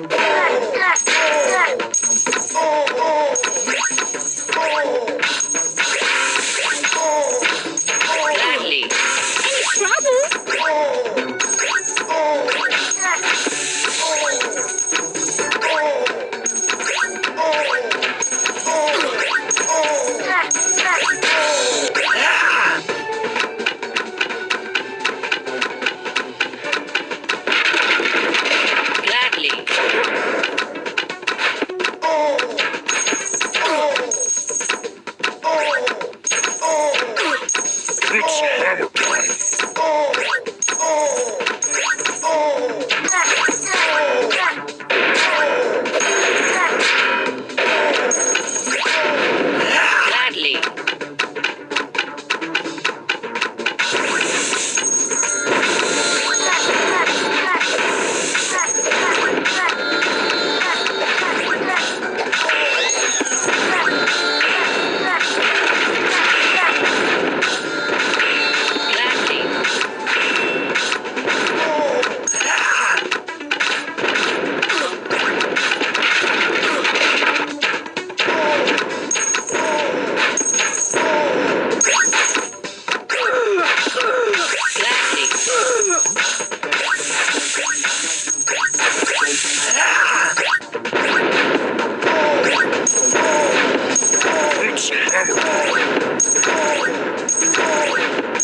Look. secrets. Oh, my God.